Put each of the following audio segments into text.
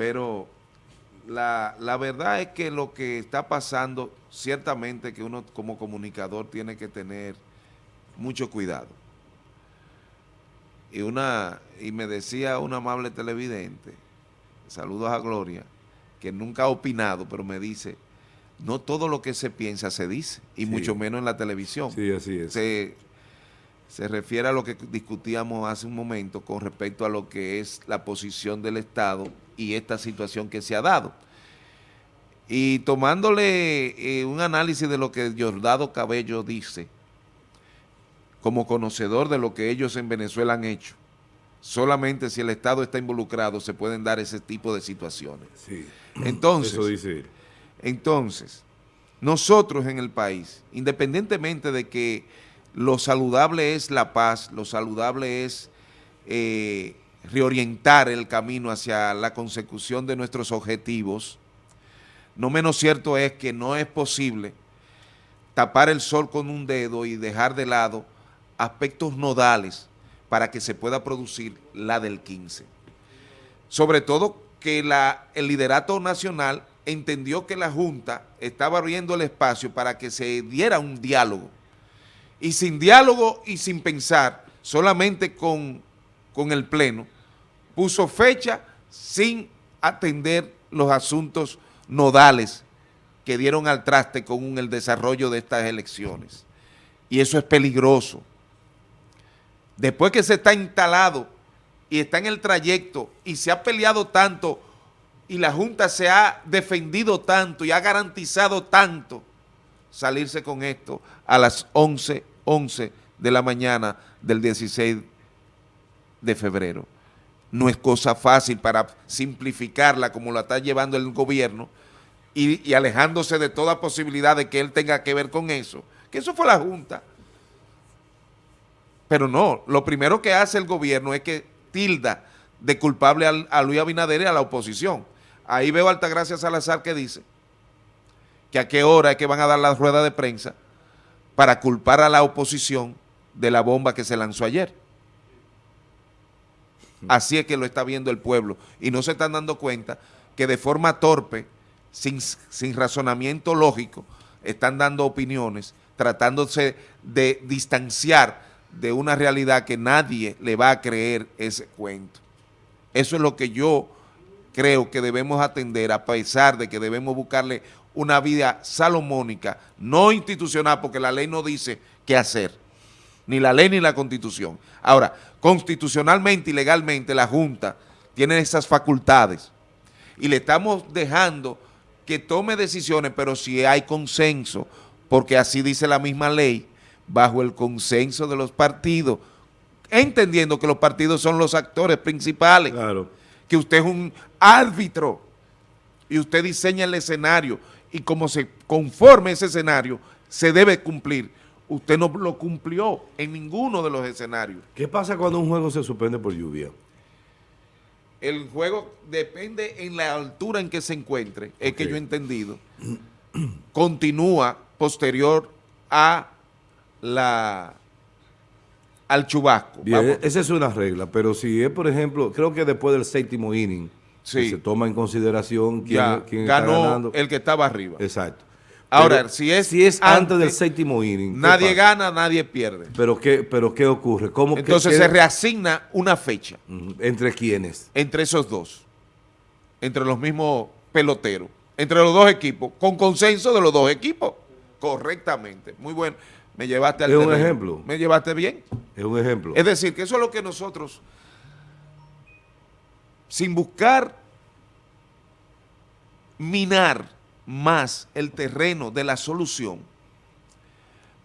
Pero la, la verdad es que lo que está pasando, ciertamente que uno como comunicador tiene que tener mucho cuidado. Y, una, y me decía un amable televidente, saludos a Gloria, que nunca ha opinado, pero me dice, no todo lo que se piensa se dice, y Sí. mucho menos en la televisión. Sí, así es. Se, se refiere a lo que discutíamos hace un momento con respecto a lo que es la posición del Estado y esta situación que se ha dado. Y tomándole eh, un análisis de lo que Giordado Cabello dice, como conocedor de lo que ellos en Venezuela han hecho, solamente si el Estado está involucrado se pueden dar ese tipo de situaciones. Sí. Entonces, Eso dice entonces, nosotros en el país, independientemente de que lo saludable es la paz, lo saludable es eh, reorientar el camino hacia la consecución de nuestros objetivos, no menos cierto es que no es posible tapar el sol con un dedo y dejar de lado aspectos nodales para que se pueda producir la del 15 sobre todo que el liderato nacional entendió que la Junta estaba abriendo el espacio para que se diera un diálogo. Y sin diálogo y sin pensar, solamente con, con el Pleno, puso fecha sin atender los asuntos nodales que dieron al traste con el desarrollo de estas elecciones. Y eso es peligroso. Después que se está instalado y está en el trayecto y se ha peleado tanto y la Junta se ha defendido tanto y ha garantizado tanto salirse con esto a las 11, 11 de la mañana del 16 de febrero. No es cosa fácil para simplificarla como la está llevando el gobierno y, y alejándose de toda posibilidad de que él tenga que ver con eso. Que eso fue la Junta. Pero no, lo primero que hace el gobierno es que tilda de culpable al- a, Luis Abinader y a la oposición. Ahí veo a Altagracia Salazar que dice que a qué hora es que van a dar la rueda de prensa para culpar a la oposición de la bomba que se lanzó ayer. Así es que lo está viendo el pueblo y no se están dando cuenta que de forma torpe, sin, sin razonamiento lógico, están dando opiniones, tratándose de distanciar de una realidad que nadie le va a creer ese cuento. Eso es lo que yo creo que debemos atender, a pesar de que debemos buscarle una vida salomónica, no institucional, porque la ley no dice qué hacer, ni la ley ni la constitución. Ahora, constitucionalmente y legalmente la Junta tiene esas facultades y le estamos dejando que tome decisiones, pero si hay consenso, porque así dice la misma ley, bajo el consenso de los partidos, entendiendo que los partidos son los actores principales Claro. que usted es un árbitro y usted diseña el escenario y como se conforme ese escenario se debe cumplir. Usted no lo cumplió en ninguno de los escenarios. ¿Qué pasa cuando un juego se suspende por lluvia? El juego depende en la altura en que se encuentre, es que yo he entendido, continúa posterior a la al chubasco. Bien, Vamos. esa es una regla, pero si es, por ejemplo, creo que después del séptimo inning, Sí. se toma en consideración quién, Ya, quién está ganó ganando. el que estaba arriba. Exacto. Ahora, Pero si es si es antes, del séptimo inning, ¿qué Nadie gana, nadie pierde. Pero qué, pero qué ocurre? ¿Cómo Entonces qué- se reasigna una fecha entre quiénes? entre esos dos, entre los mismos peloteros, entre los dos equipos, con consenso de los dos equipos, correctamente. Muy bueno. Me llevaste al Es un ejemplo. Me llevaste bien. Es un ejemplo. Es decir, que eso es lo que nosotros, sin buscar minar más el terreno de la solución,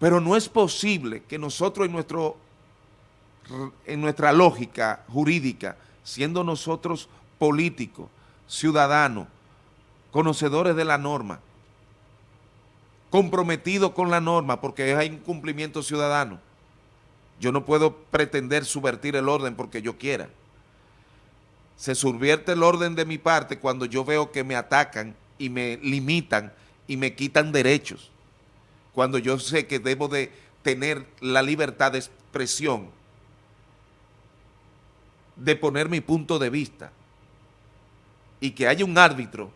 pero no es posible que nosotros en, nuestro, en nuestra lógica jurídica, siendo nosotros políticos, ciudadanos, conocedores de la norma, comprometidos con la norma, porque hay un cumplimiento ciudadano, yo no puedo pretender subvertir el orden porque yo quiera. Se subvierte el orden de mi parte cuando yo veo que me atacan y me limitan y me quitan derechos. Cuando yo sé que debo de tener la libertad de expresión, de poner mi punto de vista. y que haya un árbitro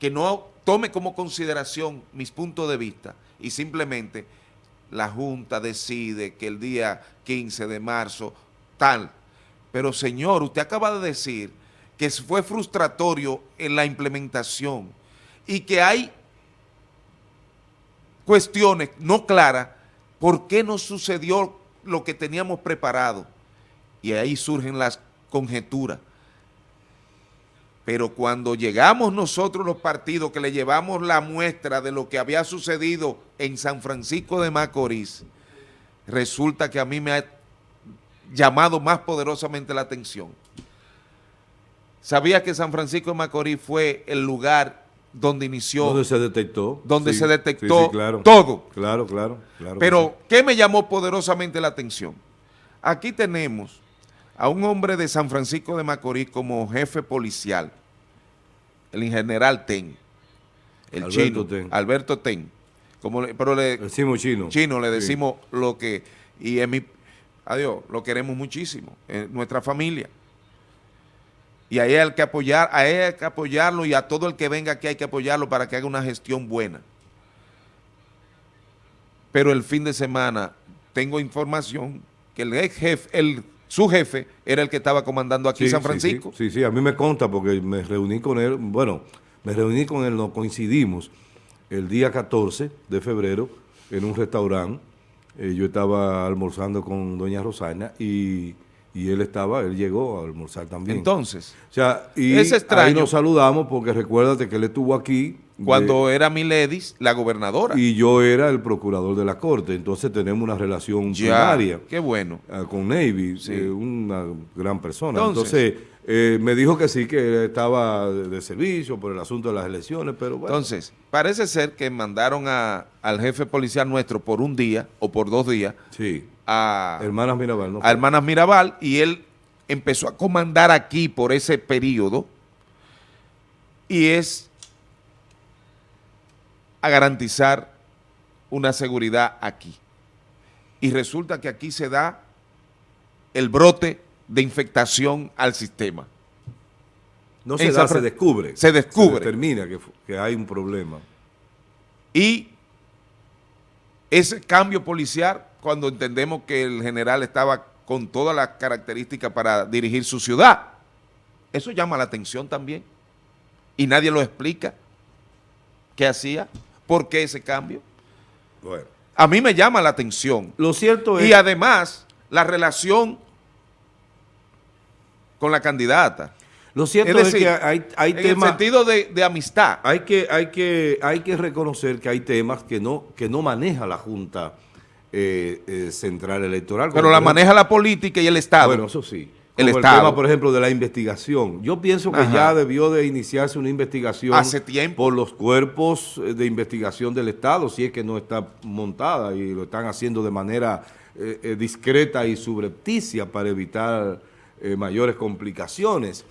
que no tome como consideración mis puntos de vista y simplemente la Junta decide que el día 15 de marzo tal. Pero señor, usted acaba de decir que fue frustratorio en la implementación y que hay cuestiones no claras por qué no sucedió lo que teníamos preparado. Y ahí surgen las conjeturas. Pero cuando llegamos nosotros los partidos que le llevamos la muestra de lo que había sucedido en San Francisco de Macorís, resulta que a mí me ha llamado más poderosamente la atención. Sabía que San Francisco de Macorís fue el lugar donde inició. Donde se detectó. Donde se detectó todo. Claro, claro, claro. Pero, ¿qué me llamó poderosamente la atención? Aquí tenemos a un hombre de San Francisco de Macorís como jefe policial, el general Ten, el Alberto chino, Ten. Alberto Ten. Como pero le decimos chino. Chino, le decimos lo que, y en mi, adiós, lo queremos muchísimo, en nuestra familia. Y ahí hay que apoyar, a él hay que apoyarlo y a todo el que venga aquí hay que apoyarlo para que haga una gestión buena. Pero el fin de semana tengo información que el ex jefe, el, su jefe era el que estaba comandando aquí en San Francisco. Sí, sí, a mí me consta porque me reuní con él, bueno, me reuní con él, nos coincidimos el día 14 de febrero en un restaurante. Eh, yo estaba almorzando con doña Rosana y y él estaba, él llegó a almorzar también. Entonces, o sea, y es extraño. ahí nos saludamos porque recuérdate que él estuvo aquí. Cuando era Miledis, la gobernadora. Y yo era el procurador de la corte, entonces tenemos una relación ya, Qué bueno. Ah, con Navy, eh, una gran persona. Entonces, eh, me dijo que sí, que estaba de, servicio por el asunto de las elecciones, pero bueno. Entonces, parece ser que mandaron a, al jefe policial nuestro por un día o por dos días sí a Hermanas Mirabal, a Hermanas Mirabal y él empezó a comandar aquí por ese periodo y es a garantizar una seguridad aquí. Y resulta que aquí se da el brote de infectación al sistema. No se da, se descubre. Se descubre. Se determina que, que hay un problema. Y ese cambio policial cuando entendemos que el general estaba con todas las características para dirigir su ciudad. Eso llama la atención también. Y nadie lo explica. ¿Qué hacía? ¿Por qué ese cambio? Bueno. A mí me llama la atención. Lo cierto es... Y además, la relación con la candidata. Lo cierto es, que hay, hay en el sentido de, amistad. Hay que, hay, que, hay que reconocer que hay temas que no, que no maneja la Junta eh, eh, central electoral. Pero la maneja la política y el Estado. Bueno, eso sí. El, Estado. tema, por ejemplo, de la investigación. Yo pienso que ya debió de iniciarse una investigación hace tiempo por los cuerpos eh, de investigación del Estado, si es que no está montada y lo están haciendo de manera discreta y subrepticia para evitar mayores complicaciones.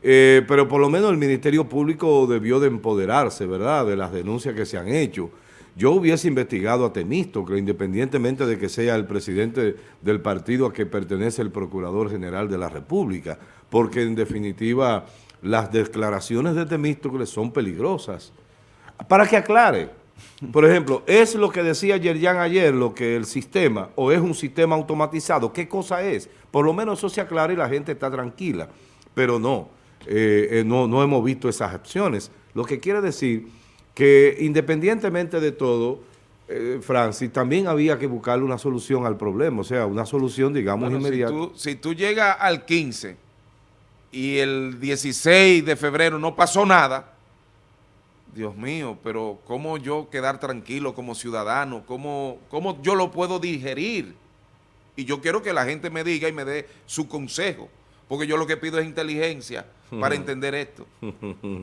pero por lo menos el Ministerio Público debió de empoderarse, ¿verdad?, de las denuncias que se han hecho yo hubiese investigado a Temístocle, independientemente de que sea el presidente del partido a que pertenece el Procurador General de la República, porque en definitiva las declaraciones de Temístocle son peligrosas. Para que aclare, por ejemplo, ¿es lo que decía Yerjan ayer, lo que el sistema, o es un sistema automatizado? ¿Qué cosa es? Por lo menos eso se aclara y la gente está tranquila, pero no, eh, eh, no, no hemos visto esas acciones. Lo que quiere decir que independientemente de todo, eh, Francis, también había que buscarle una solución al problema, o sea, una solución, digamos, inmediata. Si tú, llegas al 15 y el 16 de febrero no pasó nada, Dios mío, pero ¿cómo yo quedar tranquilo como ciudadano? ¿Cómo, ¿Cómo yo lo puedo digerir? Y yo quiero que la gente me diga y me dé su consejo, porque yo lo que pido es inteligencia para entender esto.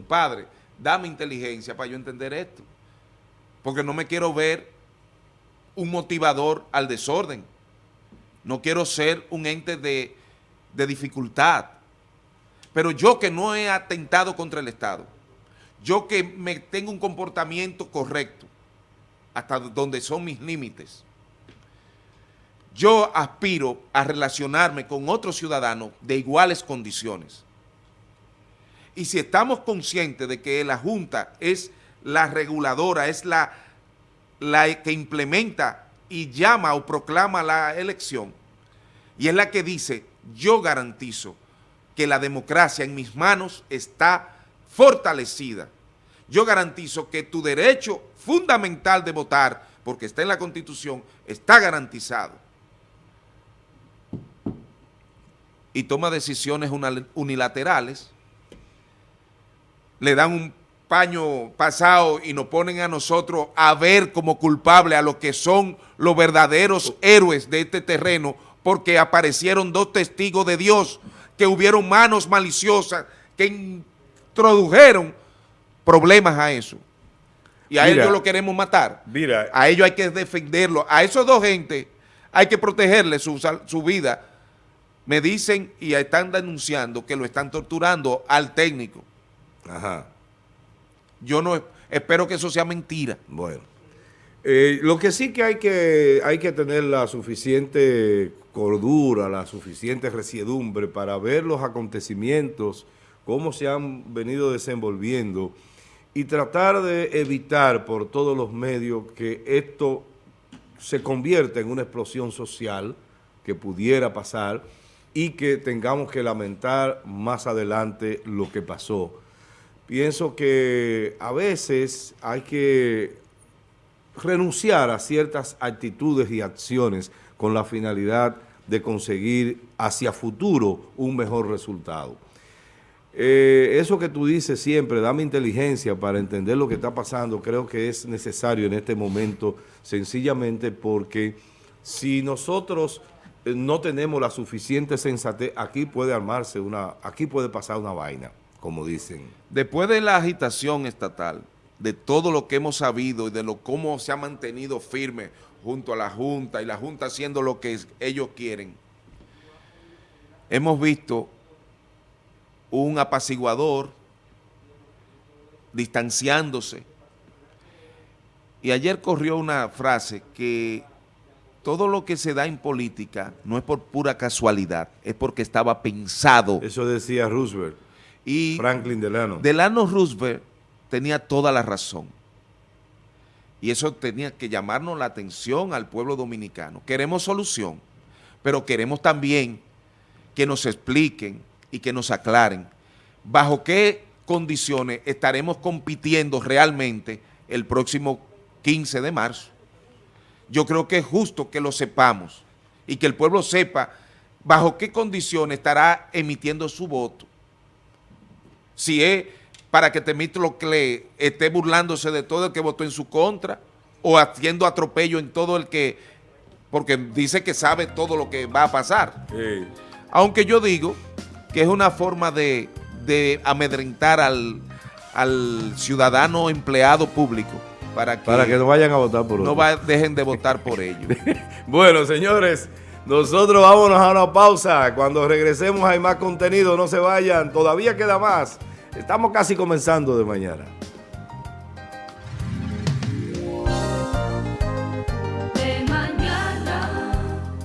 Padre, dame inteligencia para yo entender esto. Porque no me quiero ver un motivador al desorden. No quiero ser un ente de, de dificultad. Pero yo que no he atentado contra el Estado, yo que me tengo un comportamiento correcto, hasta donde son mis límites, yo aspiro a relacionarme con otros ciudadanos de iguales condiciones y si estamos conscientes de que la Junta es la reguladora, es la, que implementa y llama o proclama la elección, y es la que dice, yo garantizo que la democracia en mis manos está fortalecida. Yo garantizo que tu derecho fundamental de votar, porque está en la Constitución, está garantizado. Y toma decisiones unilaterales, le dan un paño pasado y nos ponen a nosotros a ver como culpable a los que son los verdaderos héroes de este terreno porque aparecieron dos testigos de Dios que hubieron manos maliciosas que introdujeron problemas a eso. Y a ellos lo queremos matar. Mira, a ellos hay que defenderlo. A esos dos gente hay que protegerle su, su vida. Me dicen y están denunciando que lo están torturando al técnico. Ajá. Yo no espero que eso sea mentira. Bueno. Eh, lo que sí que hay, que hay que tener la suficiente cordura, la suficiente resiedumbre para ver los acontecimientos, cómo se han venido desenvolviendo y tratar de evitar por todos los medios que esto se convierta en una explosión social que pudiera pasar y que tengamos que lamentar más adelante lo que pasó. Pienso que a veces hay que renunciar a ciertas actitudes y acciones con la finalidad de conseguir hacia futuro un mejor resultado. Eh, eso que tú dices siempre, dame inteligencia para entender lo que está pasando, creo que es necesario en este momento, sencillamente porque si nosotros eh, no tenemos la suficiente sensatez, aquí puede armarse una, aquí puede pasar una vaina, como dicen. Después de la agitación estatal, de todo lo que hemos sabido y de lo cómo se ha mantenido firme junto a la Junta y la Junta haciendo lo que ellos quieren, hemos visto un apaciguador distanciándose. Y ayer corrió una frase que todo lo que se da en política no es por pura casualidad, es porque estaba pensado. Eso decía Roosevelt, y Franklin Delano. Delano Roosevelt tenía toda la razón. Y eso tenía que llamarnos la atención al pueblo dominicano. Queremos solución, pero queremos también que nos expliquen y que nos aclaren bajo qué condiciones estaremos compitiendo realmente el próximo 15 de marzo. Yo creo que es justo que lo sepamos y que el pueblo sepa bajo qué condiciones estará emitiendo su voto. Si es para que Temístocles esté burlándose de todo el que votó en su contra o haciendo atropello en todo el que, porque dice que sabe todo lo que va a pasar. Aunque yo digo que es una forma de, amedrentar al, ciudadano empleado público para que, para que no vayan a votar por No dejen de votar por ellos. bueno, señores, nosotros vámonos a una pausa. Cuando regresemos hay más contenido, no se vayan, todavía queda más. Estamos casi comenzando de mañana.